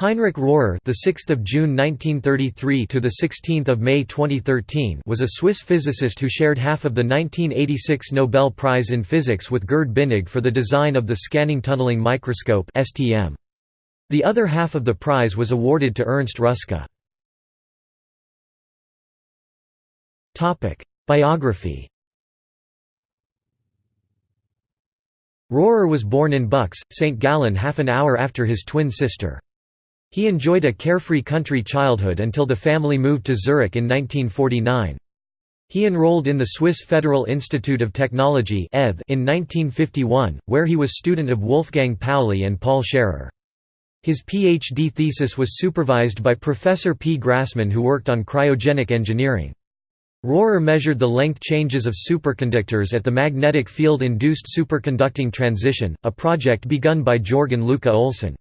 Heinrich Rohrer, the 6th of June 1933 to the 16th of May 2013, was a Swiss physicist who shared half of the 1986 Nobel Prize in Physics with Gerd Binnig for the design of the scanning tunneling microscope (STM). The other half of the prize was awarded to Ernst Ruska. Topic: Biography. Rohrer was born in Buchs, St. Gallen half an hour after his twin sister. He enjoyed a carefree country childhood until the family moved to Zurich in 1949. He enrolled in the Swiss Federal Institute of Technology in 1951, where he was student of Wolfgang Pauli and Paul Scherrer. His PhD thesis was supervised by Professor P. Grassmann who worked on cryogenic engineering. Rohrer measured the length changes of superconductors at the magnetic field-induced superconducting transition, a project begun by Jørgen Lykke Olsen.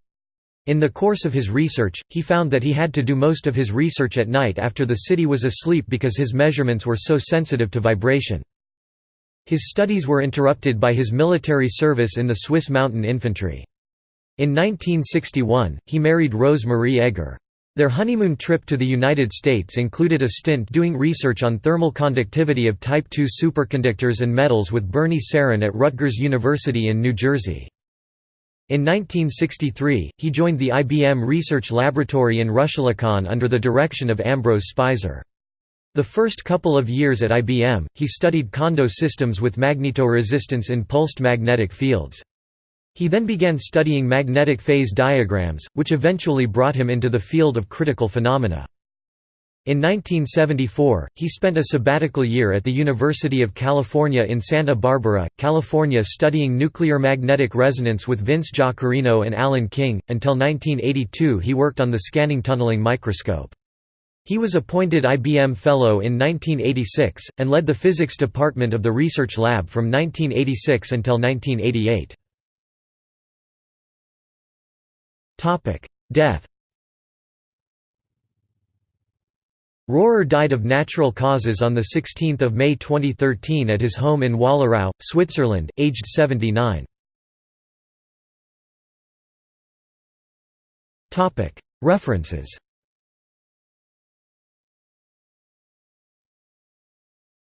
In the course of his research, he found that he had to do most of his research at night after the city was asleep because his measurements were so sensitive to vibration. His studies were interrupted by his military service in the Swiss mountain infantry. In 1961, he married Rose Marie Egger. Their honeymoon trip to the United States included a stint doing research on thermal conductivity of Type II superconductors and metals with Bernie Serin at Rutgers University in New Jersey. In 1963, he joined the IBM Research Laboratory in Rüschlikon under the direction of Ambrose Speiser. The first couple of years at IBM, he studied Kondo systems with magnetoresistance in pulsed magnetic fields. He then began studying magnetic phase diagrams, which eventually brought him into the field of critical phenomena. In 1974, he spent a sabbatical year at the University of California in Santa Barbara, California studying nuclear magnetic resonance with Vince Jaccarino and Alan King. Until 1982 he worked on the scanning tunneling microscope. He was appointed IBM Fellow in 1986, and led the physics department of the research lab from 1986 until 1988. Death Rohrer died of natural causes on 16 May 2013 at his home in Wollerau, Switzerland, aged 79. References